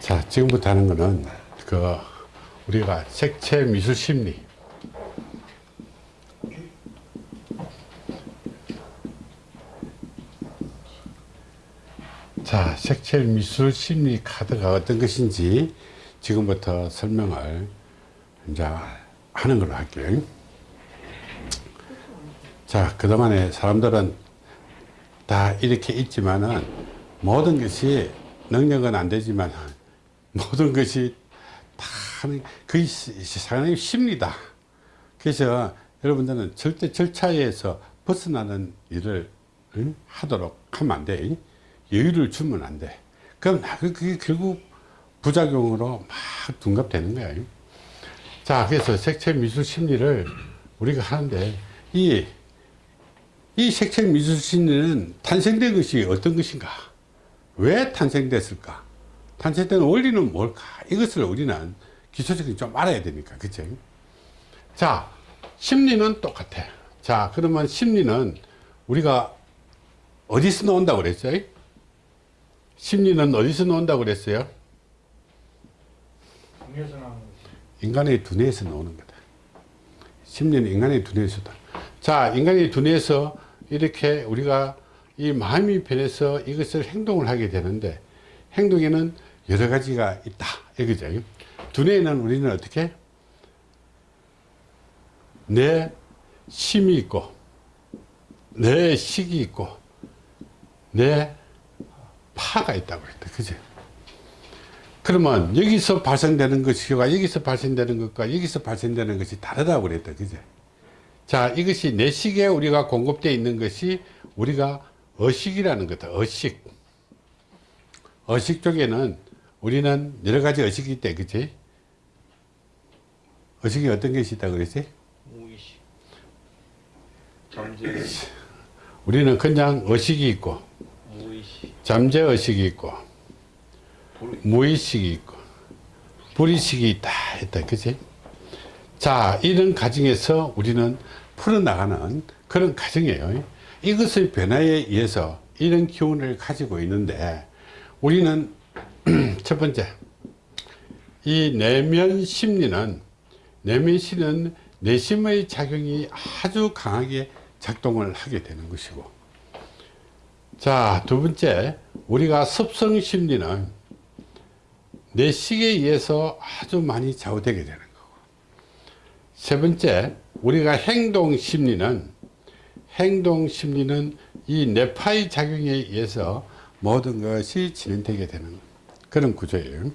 자, 지금부터 하는 거는 그 우리가 색채 미술 심리. 자, 색채 미술 심리 카드가 어떤 것인지 지금부터 설명을 이제 하는 걸로 할게요. 자, 그동안에 사람들은 다 이렇게 있지만은 모든 것이 능력은 안 되지만 모든 것이 다 그게 세상의 심리다. 그래서 여러분들은 절대 절차에서 벗어나는 일을 응? 하도록 하면 안 돼. 여유를 주면 안 돼. 그럼 그게 결국 부작용으로 막 둔갑되는 거야. 자, 그래서 색채 미술 심리를 우리가 하는데 이, 이 색채 미술 심리는 탄생된 것이 어떤 것인가? 왜 탄생됐을까? 탄생된 원리는 뭘까? 이것을 우리는 기초적인 좀 알아야 되니까. 그치? 자, 심리는 똑같아. 자, 그러면 심리는 우리가 어디서 나온다고 그랬어요? 심리는 어디서 나온다고 그랬어요? 인간의 두뇌에서 나오는 거다. 심리는 인간의 두뇌에서다. 자, 인간의 두뇌에서 이렇게 우리가 이 마음이 변해서 이것을 행동을 하게 되는데 행동에는 여러 가지가 있다. 이거죠. 두뇌에는 우리는 어떻게? 내 심이 있고, 내 식이 있고, 내 파가 있다고 그랬다. 그죠? 그러면 여기서 발생되는 것과 여기서 발생되는 것과 여기서 발생되는 것이 다르다고 그랬다. 그죠? 자, 이것이 내식에 우리가 공급되어 있는 것이 우리가 어식이라는 거다. 어식. 어식 쪽에는 우리는 여러 가지 어식이 있대. 그치? 어식이 어떤 것이 있다고 그랬지? 무의식. 잠재 우리는 그냥 어식이 있고, 무의식. 잠재 어식이 있고, 불- 무의식이 있고 불의식이 있다 했다 그치 자 이런 가정에서 우리는 풀어나가는 그런 가정이에요. 이것의 변화에 의해서 이런 기운을 가지고 있는데 우리는 첫 번째 이 내면 심리는 내면 심리는 내심의 작용이 아주 강하게 작동을 하게 되는 것이고 자두 번째 우리가 습성 심리는 내 식에 의해서 아주 많이 좌우되게 되는 거고 세 번째 우리가 행동 심리는 행동 심리는 이 뇌파의 작용에 의해서 모든 것이 진행되게 되는 그런 구조예요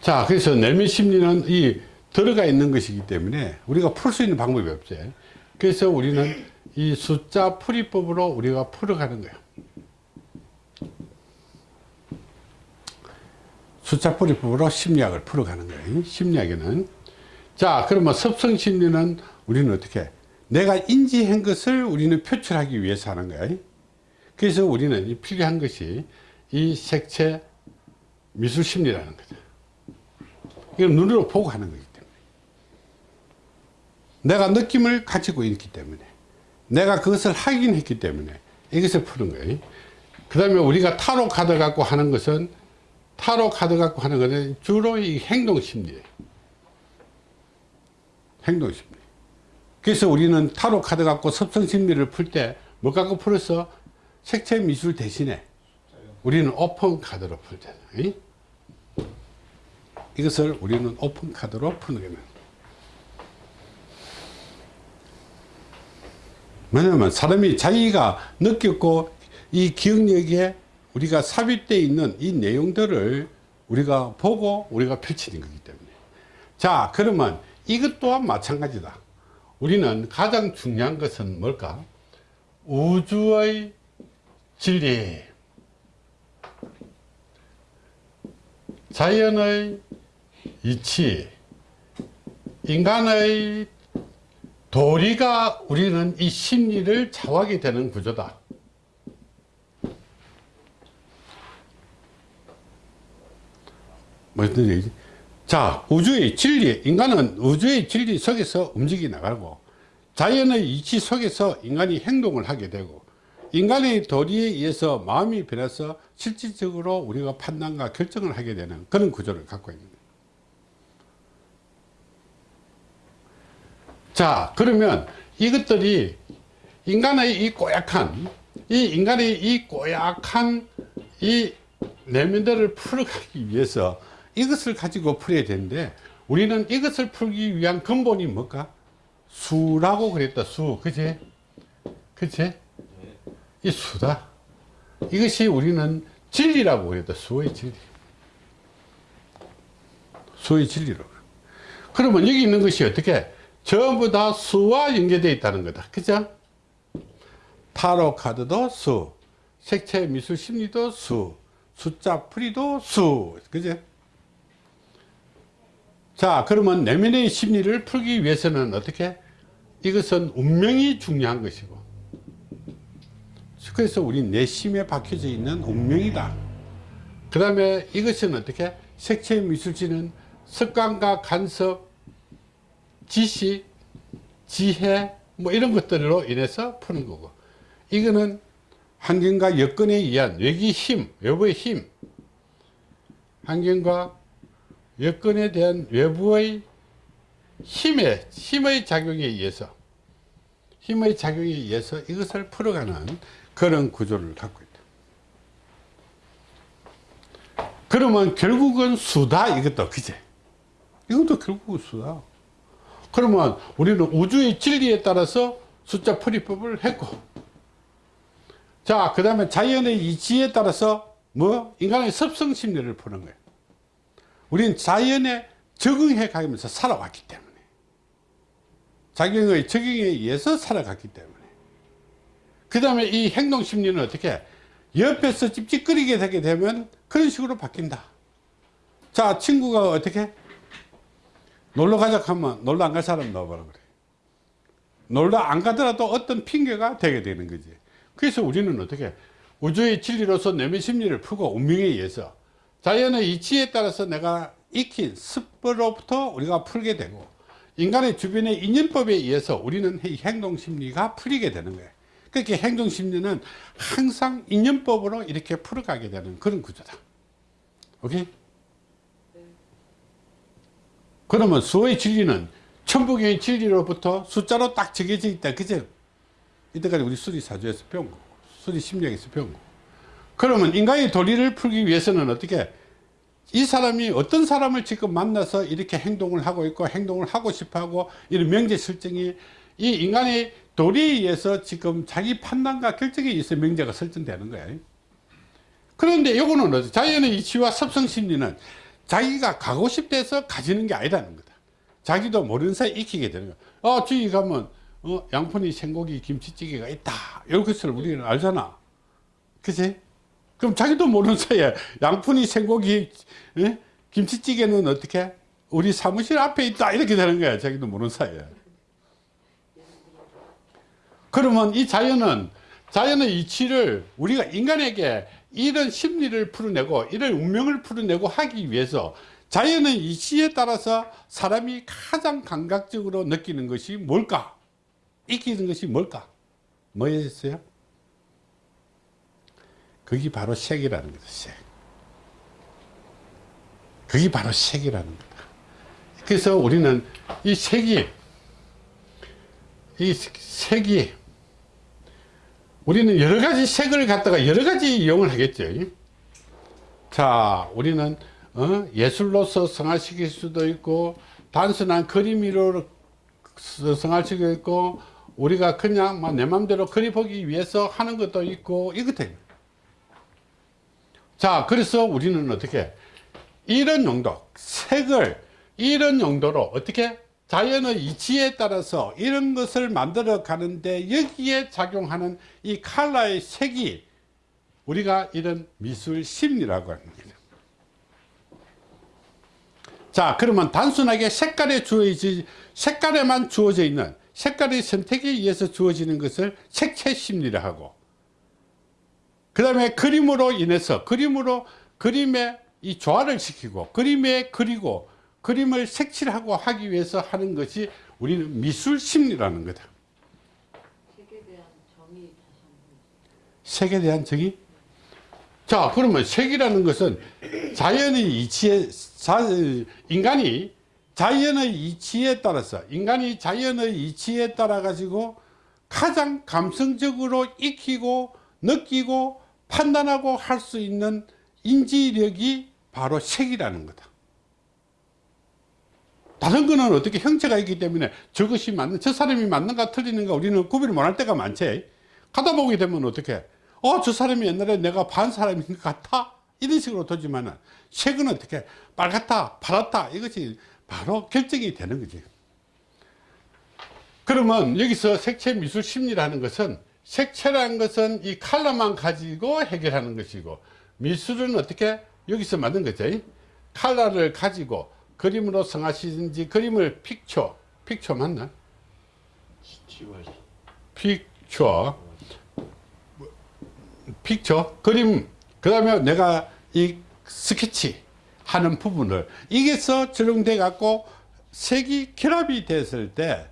자 그래서 내면 심리는 이 들어가 있는 것이기 때문에 우리가 풀 수 있는 방법이 없어요 그래서 우리는 이 숫자 풀이법으로 우리가 풀어가는 거예요 숫자 풀이법으로 심리학을 풀어가는 거예요. 심리학에는. 자, 그러면 섭성 심리는 우리는 어떻게? 내가 인지한 것을 우리는 표출하기 위해서 하는 거예요. 그래서 우리는 이 필요한 것이 이 색채 미술 심리라는 거죠. 이걸 눈으로 보고 하는 거기 때문에. 내가 느낌을 가지고 있기 때문에. 내가 그것을 확인했기 때문에 이것을 푸는 거예요. 그 다음에 우리가 타로 카드 갖고 하는 것은 타로 카드 갖고 하는 것은 주로 이 행동 심리예요. 행동 심리. 그래서 우리는 타로 카드 갖고 섭성 심리를 풀 때 뭐 갖고 풀어서 색채 미술 대신에 우리는 오픈 카드로 풀잖아요. 이것을 우리는 오픈 카드로 푸는 거예요. 왜냐면 사람이 자기가 느꼈고 이 기억력에 우리가 삽입되어 있는 이 내용들을 우리가 보고 우리가 펼치는 거기 때문에 자 그러면 이것 또한 마찬가지다. 우리는 가장 중요한 것은 뭘까? 우주의 진리. 자연의 이치 인간의 도리가 우리는 이 심리를 좌우하게 되는 구조다. 무슨 얘기지? 자, 우주의 진리, 인간은 우주의 진리 속에서 움직이 나가고, 자연의 이치 속에서 인간이 행동을 하게 되고 인간의 도리에 의해서 마음이 변해서 실질적으로 우리가 판단과 결정을 하게 되는 그런 구조를 갖고 있는. 자 그러면 이것들이 인간의 이 꼬약한 이 인간의 이 꼬약한 이 내면들을 풀어가기 위해서 이것을 가지고 풀어야 되는데 우리는 이것을 풀기 위한 근본이 뭘까? 수라고 그랬다. 수. 그지? 그지? 이 수다. 이것이 우리는 진리라고 그랬다. 수의 진리. 수의 진리로. 그러면 여기 있는 것이 어떻게? 전부 다 수와 연계되어 있다는 거다. 그죠? 타로 카드도 수. 색채 미술 심리도 수. 숫자 풀이도 수. 그죠? 자 그러면 내면의 심리를 풀기 위해서는 어떻게? 이것은 운명이 중요한 것이고. 그래서 우리 내심에 박혀져 있는 운명이다. 그 다음에 이것은 어떻게? 색채 미술지는 습관과 간섭 지식 지혜 뭐 이런 것들로 인해서 푸는 거고. 이거는 환경과 여건에 의한 외기 힘 외부의 힘. 환경과 여건에 대한 외부의 힘의 힘의 작용에 의해서 힘의 작용에 의해서 이것을 풀어가는 그런 구조를 갖고 있다. 그러면 결국은 수다 이것도 그제 이것도 결국은 수다. 그러면 우리는 우주의 진리에 따라서 숫자 풀이법을 했고 자그 다음에 자연의 이치에 따라서 뭐 인간의 습성 심리를 푸는 거예요. 우리는 자연에 적응해 가면서 살아왔기 때문에. 작용의 적용에 의해서 살아갔기 때문에. 그 다음에 이 행동 심리는 어떻게 옆에서 찝찝거리게 되게 되면 그런 식으로 바뀐다. 자 친구가 어떻게? 놀러 가자 하면 놀러 안 갈 사람 넣어보라 그래. 놀러 안 가더라도 어떤 핑계가 되게 되는 거지. 그래서 우리는 어떻게 우주의 진리로서 내면 심리를 풀고 운명에 의해서 자연의 이치에 따라서 내가 익힌 습으로부터 우리가 풀게 되고 인간의 주변의 인연법에 의해서 우리는 이 행동심리가 풀리게 되는 거예요 그렇게 행동심리는 항상 인연법으로 이렇게 풀어가게 되는 그런 구조다 오케이? 그러면 수의 진리는 천부경의 진리로부터 숫자로 딱 정해져 있다 그죠? 이때까지 우리 수리사주에서 배운 거고 수리심리학에서 배운 거고 그러면 인간의 도리를 풀기 위해서는 어떻게 이 사람이 어떤 사람을 지금 만나서 이렇게 행동을 하고 있고 행동을 하고 싶어 하고 이런 명제 설정이 이 인간의 도리에 의해서 지금 자기 판단과 결정에 의해서 명제가 설정되는 거예요 그런데 이거는 자연의 이치와 섭성심리는 자기가 가고 싶대서 가지는 게 아니라는 거다. 자기도 모르는 사이에 익히게 되는 거야. 아 저기 가면 어, 양푼이 생고기 김치찌개가 있다. 이런 것을 우리는 알잖아. 그치 그럼 자기도 모르는 사이에 양푼이 생고기 에? 김치찌개는 어떻게? 우리 사무실 앞에 있다. 이렇게 되는 거야 자기도 모르는 사이에. 그러면 이 자연은 자연의 이치를 우리가 인간에게 이런 심리를 풀어내고 이런 운명을 풀어내고 하기 위해서 자연의 이치에 따라서 사람이 가장 감각적으로 느끼는 것이 뭘까? 익히는 것이 뭘까? 뭐였어요 그게 바로 색이라는 거다 색. 그게 바로 색이라는 거다. 그래서 우리는 이 색이 이 색이 우리는 여러 가지 색을 갖다가 여러 가지 이용을 하겠죠. 자 우리는 어? 예술로서 성화시킬 수도 있고 단순한 그림으로 성화시킬 수 있고 우리가 그냥 내 맘대로 그려보기 위해서 하는 것도 있고 이것들 자 그래서 우리는 어떻게 이런 용도 색을 이런 용도로 어떻게 자연의 이치에 따라서 이런 것을 만들어 가는데 여기에 작용하는 이 칼라의 색이 우리가 이런 미술 심리라고 거죠 자 그러면 단순하게 색깔에 주어지 색깔에만 주어져 있는 색깔의 선택에 의해서 주어지는 것을 색채 심리를 하고 그 다음에 그림으로 인해서 그림으로 그림에 이 조화를 시키고 그림에 그리고 그림을 색칠하고 하기 위해서 하는 것이 우리는 미술 심리라는 거다 대한 정의 색에 대한 정의? 자, 그러면 색이라는 것은 자연의 이치에, 자, 인간이 자연의 이치에 따라서, 인간이 자연의 이치에 따라 가지고 가장 감성적으로 익히고 느끼고 판단하고 할 수 있는 인지력이 바로 색이라는 거다. 다른 거는 어떻게 형체가 있기 때문에 저것이 맞는, 저 사람이 맞는가 틀리는가 우리는 구별을 못할 때가 많지. 가다 보게 되면 어떻게, 어, 저 사람이 옛날에 내가 반 사람인 것 같아? 이런 식으로 되지만은, 색은 어떻게, 빨갛다, 파랗다, 이것이 바로 결정이 되는 거지. 그러면 여기서 색채 미술 심리라는 것은, 색채라는 것은 이 칼라만 가지고 해결하는 것이고, 미술은 어떻게, 여기서 만든 거지. 칼라를 가지고 그림으로 성하시든지 그림을 픽처, 픽처 맞나? 픽처 픽처 그림 그 다음에 내가 이 스케치 하는 부분을 이게서 적용돼 갖고 색이 결합이 됐을 때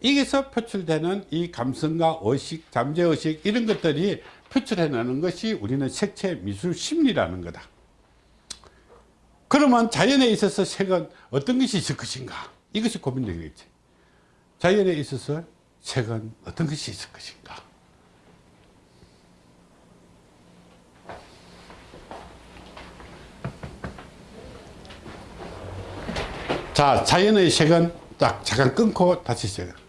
이게서 표출되는 이 감성과 의식 잠재의식 이런 것들이 표출해내는 것이 우리는 색채 미술 심리라는 거다. 그러면 자연에 있어서 색은 어떤 것이 있을 것인가? 이것이 고민되겠지. 자연에 있어서 색은 어떤 것이 있을 것인가? 자 자연의 색은 딱 잠깐 끊고 다시 시작